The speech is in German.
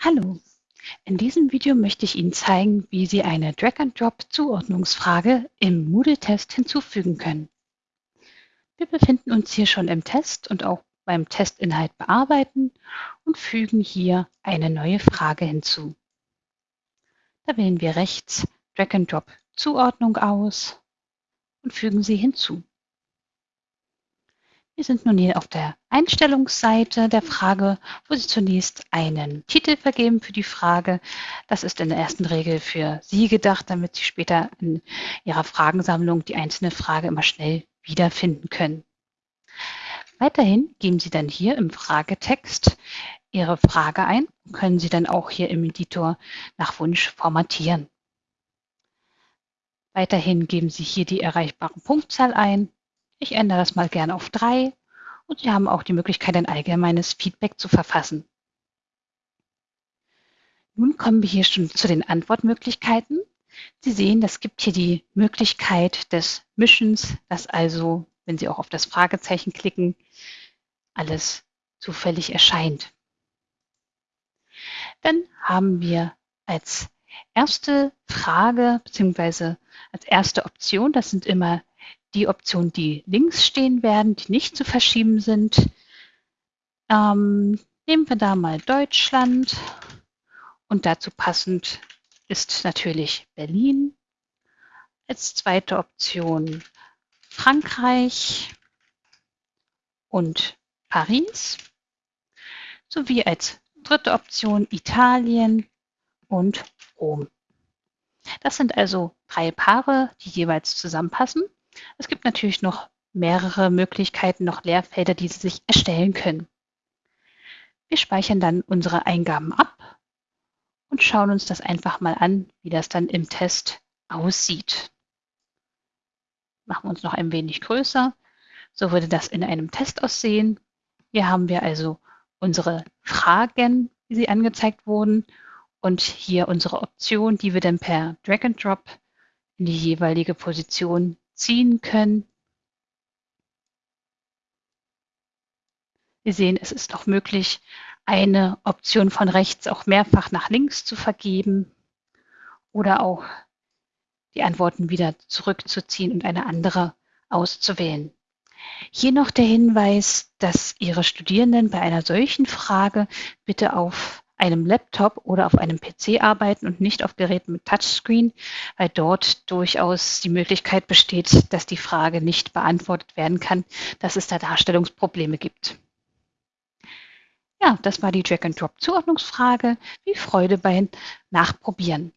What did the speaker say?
Hallo, in diesem Video möchte ich Ihnen zeigen, wie Sie eine Drag-and-Drop-Zuordnungsfrage im Moodle-Test hinzufügen können. Wir befinden uns hier schon im Test und auch beim Testinhalt bearbeiten und fügen hier eine neue Frage hinzu. Da wählen wir rechts Drag-and-Drop-Zuordnung aus und fügen sie hinzu. Wir sind nun hier auf der Einstellungsseite der Frage, wo Sie zunächst einen Titel vergeben für die Frage. Das ist in der ersten Regel für Sie gedacht, damit Sie später in Ihrer Fragensammlung die einzelne Frage immer schnell wiederfinden können. Weiterhin geben Sie dann hier im Fragetext Ihre Frage ein und können Sie dann auch hier im Editor nach Wunsch formatieren. Weiterhin geben Sie hier die erreichbare Punktzahl ein ich ändere das mal gerne auf drei und Sie haben auch die Möglichkeit, ein allgemeines Feedback zu verfassen. Nun kommen wir hier schon zu den Antwortmöglichkeiten. Sie sehen, es gibt hier die Möglichkeit des Mischens, dass also, wenn Sie auch auf das Fragezeichen klicken, alles zufällig erscheint. Dann haben wir als erste Frage bzw. als erste Option, das sind immer die Optionen, die links stehen werden, die nicht zu verschieben sind. Ähm, nehmen wir da mal Deutschland und dazu passend ist natürlich Berlin. Als zweite Option Frankreich und Paris sowie als dritte Option Italien und Rom. Das sind also drei Paare, die jeweils zusammenpassen. Es gibt natürlich noch mehrere Möglichkeiten, noch Leerfelder, die Sie sich erstellen können. Wir speichern dann unsere Eingaben ab und schauen uns das einfach mal an, wie das dann im Test aussieht. Machen wir uns noch ein wenig größer. So würde das in einem Test aussehen. Hier haben wir also unsere Fragen, wie sie angezeigt wurden und hier unsere Option, die wir dann per Drag and Drop in die jeweilige Position ziehen können. Wir sehen, es ist auch möglich, eine Option von rechts auch mehrfach nach links zu vergeben oder auch die Antworten wieder zurückzuziehen und eine andere auszuwählen. Hier noch der Hinweis, dass Ihre Studierenden bei einer solchen Frage bitte auf einem Laptop oder auf einem PC arbeiten und nicht auf Geräten mit Touchscreen, weil dort durchaus die Möglichkeit besteht, dass die Frage nicht beantwortet werden kann, dass es da Darstellungsprobleme gibt. Ja, das war die Drag-and-Drop-Zuordnungsfrage. Wie Freude beim Nachprobieren.